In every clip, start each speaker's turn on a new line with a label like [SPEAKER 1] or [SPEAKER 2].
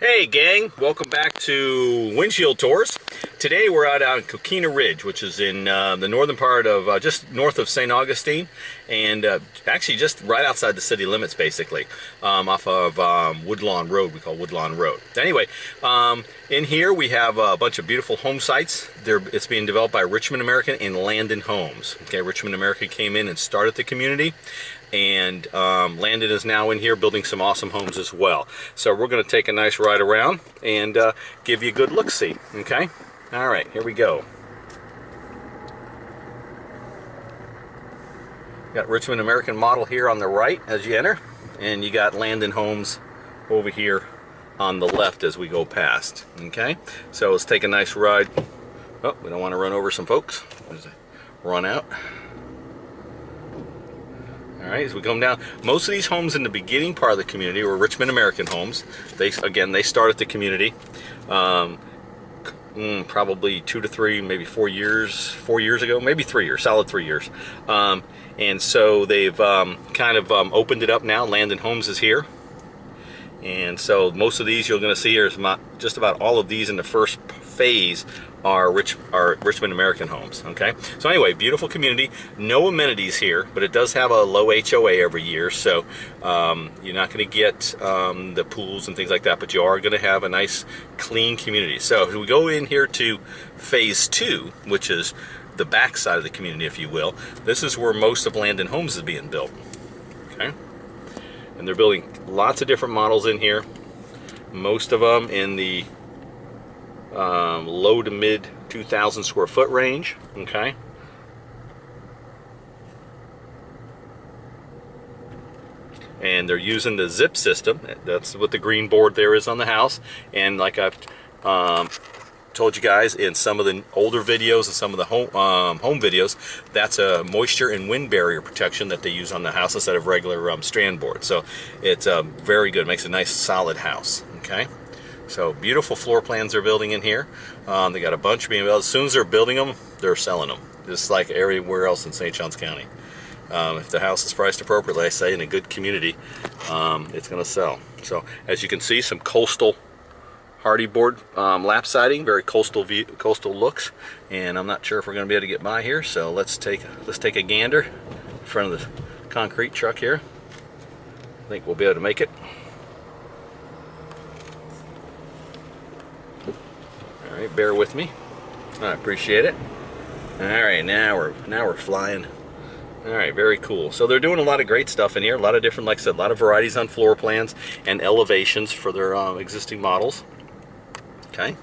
[SPEAKER 1] Hey gang, welcome back to Windshield Tours. Today we're out on Coquina Ridge, which is in uh, the northern part of, uh, just north of St. Augustine, and uh, actually just right outside the city limits basically, um, off of um, Woodlawn Road, we call Woodlawn Road. Anyway, um, in here we have a bunch of beautiful home sites. They're, it's being developed by Richmond American and Landon Homes. Okay, Richmond American came in and started the community and um, Landon is now in here building some awesome homes as well. So we're going to take a nice ride around and uh, give you a good look-see, okay? All right, here we go. Got Richmond American model here on the right as you enter, and you got Landon Homes over here on the left as we go past, okay? So let's take a nice ride. Oh, we don't want to run over some folks. Run out. All right, as we come down, most of these homes in the beginning part of the community were Richmond American homes. They again, they started the community. Um, mm, probably two to three, maybe four years, four years ago, maybe three years, solid three years. Um, and so they've um, kind of um, opened it up now. Landon Homes is here. And so most of these you're going to see is just about all of these in the first phase are rich are Richmond American homes. Okay, so anyway, beautiful community. No amenities here, but it does have a low HOA every year, so um, you're not going to get um, the pools and things like that, but you are going to have a nice, clean community. So if we go in here to phase two, which is the back side of the community, if you will. This is where most of Landon Homes is being built. Okay, and they're building lots of different models in here. Most of them in the um, low to mid 2,000 square foot range. Okay. And they're using the zip system. That's what the green board there is on the house. And like I've um, told you guys in some of the older videos and some of the home, um, home videos, that's a moisture and wind barrier protection that they use on the house instead of regular um, strand board. So it's um, very good. It makes a nice solid house. Okay. So beautiful floor plans they're building in here. Um, they got a bunch being built. As soon as they're building them, they're selling them. Just like everywhere else in St. Johns County. Um, if the house is priced appropriately, I say in a good community, um, it's going to sell. So as you can see, some coastal Hardie board um, lap siding, very coastal view, coastal looks. And I'm not sure if we're going to be able to get by here, so let's take let's take a gander in front of the concrete truck here. I think we'll be able to make it. Right, bear with me. I appreciate it. All right, now we're now we're flying. All right, very cool. So they're doing a lot of great stuff in here. A lot of different, like I said, a lot of varieties on floor plans and elevations for their um, existing models. Okay.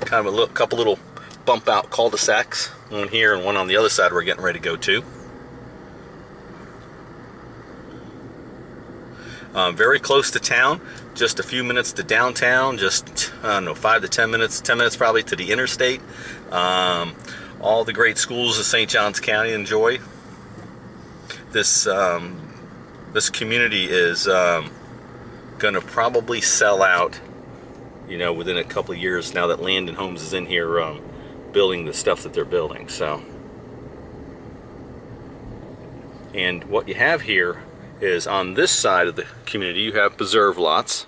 [SPEAKER 1] Kind of a little, couple little bump out cul-de-sacs. One here and one on the other side we're getting ready to go to. Um, very close to town, just a few minutes to downtown, just, I don't know, five to 10 minutes, 10 minutes probably to the interstate. Um, all the great schools of St. Johns County enjoy. This, um, this community is um, going to probably sell out, you know, within a couple years now that Landon Homes is in here um, building the stuff that they're building. So, and what you have here is on this side of the community you have preserve lots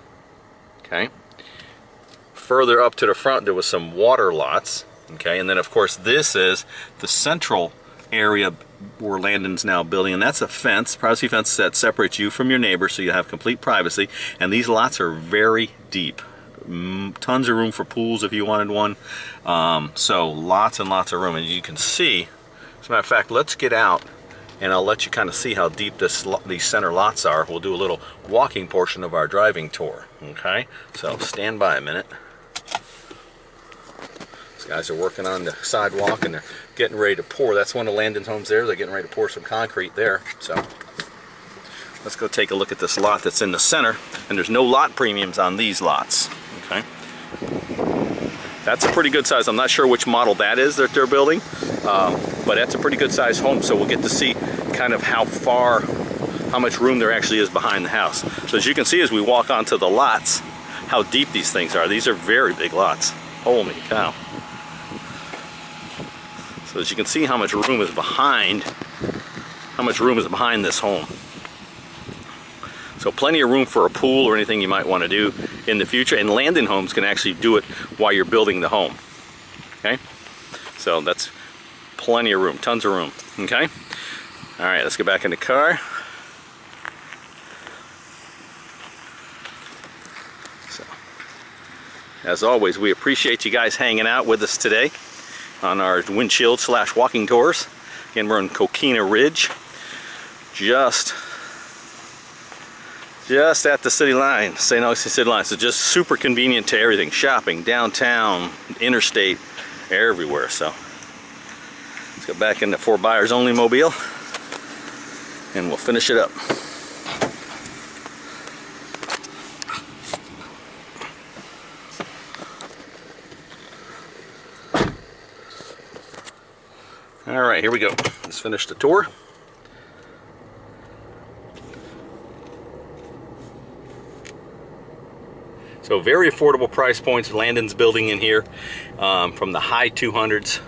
[SPEAKER 1] okay? Further up to the front there was some water lots okay? And then of course this is the central area where Landon's now building and that's a fence. Privacy fence that separates you from your neighbor so you have complete privacy. And these lots are very deep. Tons of room for pools if you wanted one. Um, so lots and lots of room. And you can see as a matter of fact let's get out and I'll let you kind of see how deep this these center lots are. We'll do a little walking portion of our driving tour, okay? So stand by a minute. These guys are working on the sidewalk and they're getting ready to pour. That's one of Landon's homes there. They're getting ready to pour some concrete there. So let's go take a look at this lot that's in the center. And there's no lot premiums on these lots, okay? That's a pretty good size. I'm not sure which model that is that they're building, um, but that's a pretty good size home. So we'll get to see kind of how far, how much room there actually is behind the house. So as you can see as we walk onto the lots, how deep these things are. These are very big lots. Holy cow. So as you can see how much room is behind, how much room is behind this home. So plenty of room for a pool or anything you might want to do in the future. And Landon Homes can actually do it while you're building the home. Okay? So that's plenty of room, tons of room. Okay? All right, let's get back in the car. So, as always, we appreciate you guys hanging out with us today on our windshield slash walking tours. Again, we're in Coquina Ridge, just just at the city line, St. Augustine city line. So just super convenient to everything, shopping, downtown, interstate, everywhere. So let's go back into for buyers only mobile and we'll finish it up. All right, here we go. Let's finish the tour. So very affordable price points Landon's building in here um, from the high 200s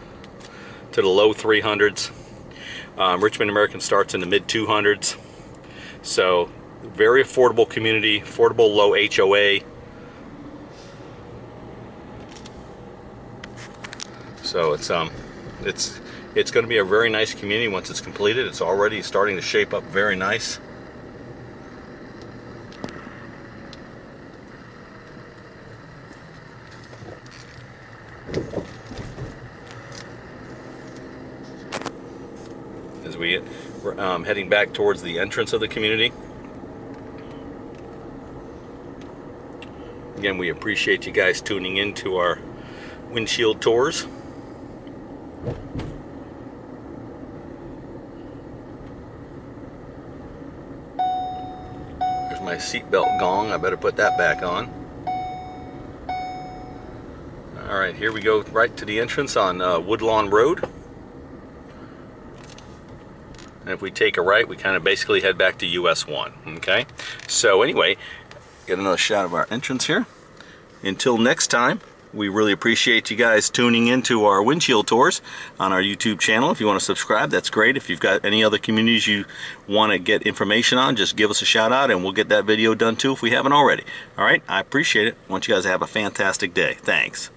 [SPEAKER 1] to the low 300s. Um, Richmond American starts in the mid 200s. So very affordable community, affordable low HOA. So it's um it's it's going to be a very nice community once it's completed. It's already starting to shape up very nice. As we get um, heading back towards the entrance of the community. Again, we appreciate you guys tuning in to our windshield tours. There's my seatbelt gong. I better put that back on. All right, here we go right to the entrance on uh, Woodlawn Road. And if we take a right, we kind of basically head back to US 1, okay? So anyway, get another shot of our entrance here. Until next time, we really appreciate you guys tuning into our windshield tours on our YouTube channel. If you want to subscribe, that's great. If you've got any other communities you want to get information on, just give us a shout out and we'll get that video done too if we haven't already. All right, I appreciate it. I want you guys to have a fantastic day. Thanks.